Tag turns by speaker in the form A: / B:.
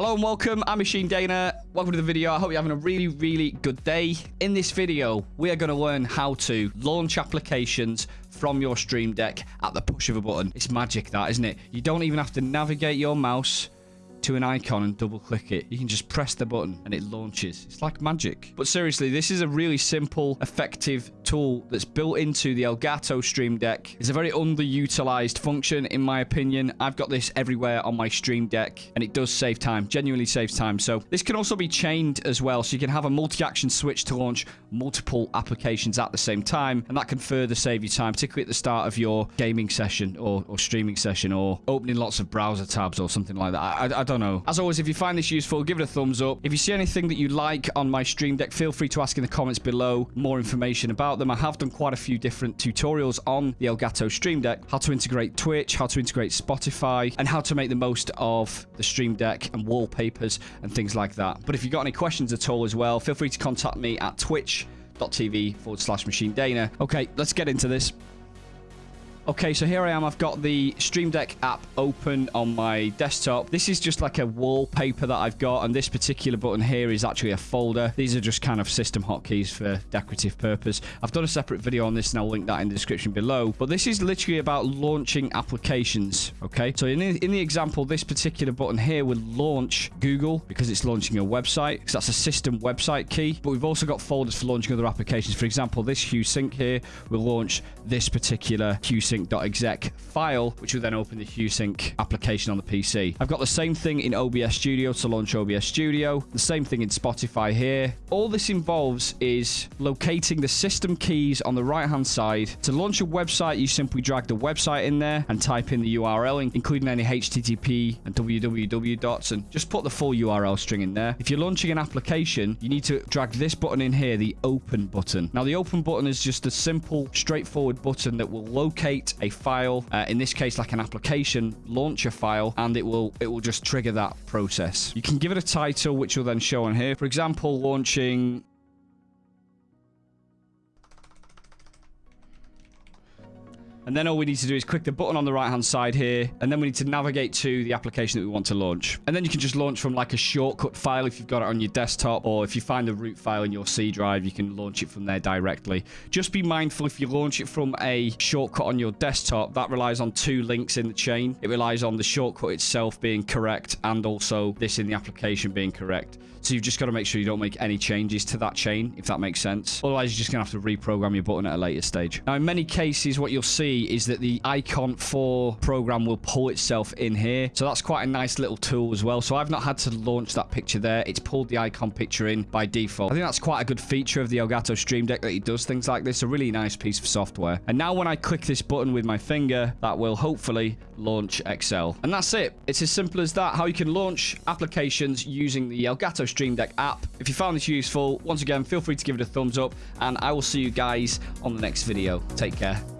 A: Hello and welcome, I'm Machine Dana. Welcome to the video. I hope you're having a really, really good day. In this video, we are going to learn how to launch applications from your Stream Deck at the push of a button. It's magic that, isn't it? You don't even have to navigate your mouse to an icon and double click it. You can just press the button and it launches. It's like magic. But seriously, this is a really simple, effective tool that's built into the Elgato Stream Deck. It's a very underutilized function, in my opinion. I've got this everywhere on my Stream Deck, and it does save time, genuinely saves time. So this can also be chained as well, so you can have a multi-action switch to launch multiple applications at the same time, and that can further save you time, particularly at the start of your gaming session or, or streaming session or opening lots of browser tabs or something like that. I, I, don't know. As always, if you find this useful, give it a thumbs up. If you see anything that you like on my Stream Deck, feel free to ask in the comments below more information about them. I have done quite a few different tutorials on the Elgato Stream Deck, how to integrate Twitch, how to integrate Spotify, and how to make the most of the Stream Deck and wallpapers and things like that. But if you've got any questions at all as well, feel free to contact me at twitch.tv forward slash machine dana. Okay, let's get into this. Okay, so here I am. I've got the Stream Deck app open on my desktop. This is just like a wallpaper that I've got, and this particular button here is actually a folder. These are just kind of system hotkeys for decorative purpose. I've done a separate video on this, and I'll link that in the description below. But this is literally about launching applications, okay? So in the, in the example, this particular button here will launch Google because it's launching a website, because that's a system website key. But we've also got folders for launching other applications. For example, this Hue Sync here will launch this particular Hue HueSync.exe file, which will then open the HueSync application on the PC. I've got the same thing in OBS Studio to launch OBS Studio, the same thing in Spotify here. All this involves is locating the system keys on the right-hand side. To launch a website, you simply drag the website in there and type in the URL, including any HTTP and www dots, and just put the full URL string in there. If you're launching an application, you need to drag this button in here, the open button. Now, the open button is just a simple, straightforward button that will locate a file, uh, in this case like an application launcher file, and it will it will just trigger that process. You can give it a title which will then show on here. For example, launching And then all we need to do is click the button on the right-hand side here, and then we need to navigate to the application that we want to launch. And then you can just launch from like a shortcut file if you've got it on your desktop, or if you find the root file in your C drive, you can launch it from there directly. Just be mindful if you launch it from a shortcut on your desktop, that relies on two links in the chain. It relies on the shortcut itself being correct and also this in the application being correct. So you've just got to make sure you don't make any changes to that chain, if that makes sense. Otherwise, you're just going to have to reprogram your button at a later stage. Now, in many cases, what you'll see is that the icon for program will pull itself in here. So that's quite a nice little tool as well. So I've not had to launch that picture there. It's pulled the icon picture in by default. I think that's quite a good feature of the Elgato Stream Deck that it does things like this. A really nice piece of software. And now when I click this button with my finger, that will hopefully launch Excel. And that's it. It's as simple as that. How you can launch applications using the Elgato Stream Deck app. If you found this useful, once again, feel free to give it a thumbs up. And I will see you guys on the next video. Take care.